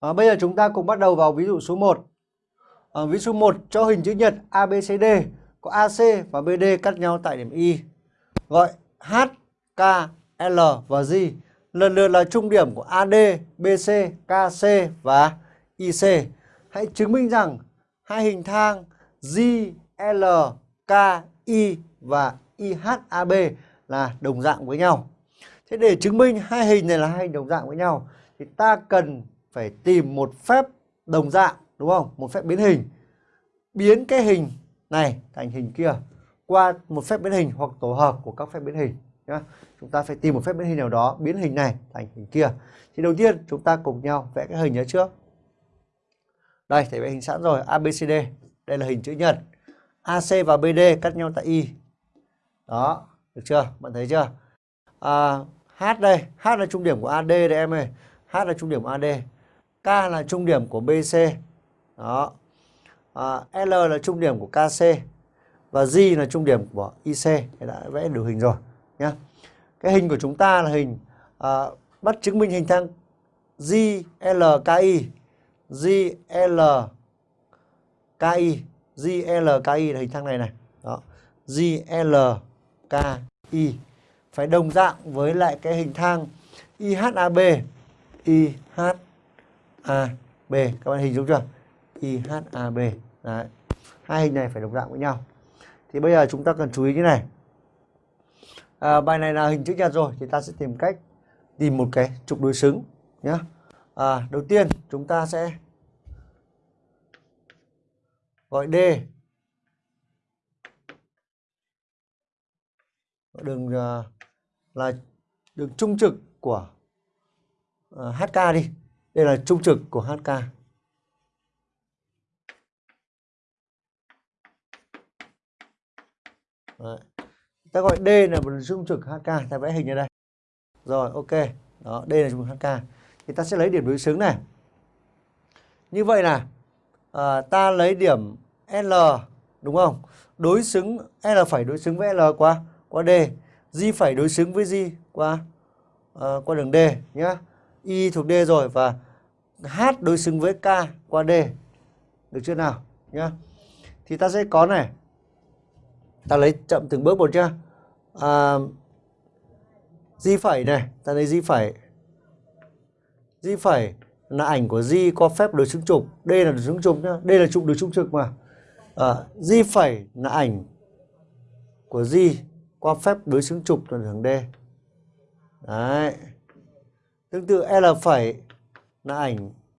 À, bây giờ chúng ta cùng bắt đầu vào ví dụ số 1. À, ờ, ví dụ số 1 cho hình chữ nhật ABCD có AC và BD cắt nhau tại điểm Y. Gọi H, K, L và G lần lượt là trung điểm của AD, BC, KC và IC. Hãy chứng minh rằng hai hình thang G, L, K, I và IHAB là đồng dạng với nhau. Thế để chứng minh hai hình này là hai hình đồng dạng với nhau thì ta cần phải tìm một phép đồng dạng đúng không? Một phép biến hình. Biến cái hình này thành hình kia qua một phép biến hình hoặc tổ hợp của các phép biến hình nhá. Chúng ta phải tìm một phép biến hình nào đó biến hình này thành hình kia. Thì đầu tiên chúng ta cùng nhau vẽ cái hình nhớ trước. Đây, thầy vẽ hình sẵn rồi, ABCD. Đây là hình chữ nhật. AC và BD cắt nhau tại Y. Đó, được chưa? Bạn thấy chưa? À, H đây, H là trung điểm của AD đây em ơi. H là trung điểm của AD. K là trung điểm của BC. Đó. À, L là trung điểm của KC. Và G là trung điểm của IC. Thế đã vẽ được hình rồi nhé. Cái hình của chúng ta là hình à, bắt chứng minh hình thang GLKI. GLKI. GLKI là hình thang này này. Đó. GLKI phải đồng dạng với lại cái hình thang IHAB. IHAB. Các bạn hình dung chưa? IHAB. Đấy. Hai hình này phải đồng dạng với nhau. Thì bây giờ chúng ta cần chú ý như này. À, bài này là hình chữ nhật rồi thì ta sẽ tìm cách tìm một cái trục đối xứng nhé. À, đầu tiên chúng ta sẽ gọi D đường à, là đường trung trực của à, HK đi. Đây là trung trực của HK. Đấy. Ta gọi D là một trung trực HK, ta vẽ hình ở đây. Rồi, ok. Đó, d là trung trực HK. Thì ta sẽ lấy điểm đối xứng này. Như vậy là à, ta lấy điểm L đúng không? Đối xứng L phải đối xứng với L qua qua D. G phải đối xứng với G qua à, qua đường D nhá. Y thuộc D rồi và H đối xứng với K qua D. Được chưa nào? Nhá. Thì ta sẽ có này. Ta lấy chậm từng bước một chưa? À, di phẩy này, ta lấy di phẩy. Di phẩy là ảnh của di có phép đối xứng trục. Đây là đối xứng trục nhá. Đây là trục đối xứng trực mà. À, di phẩy là ảnh của di qua phép đối xứng trục toàn hướng D. Đấy. Tương tự L phẩy là ảnh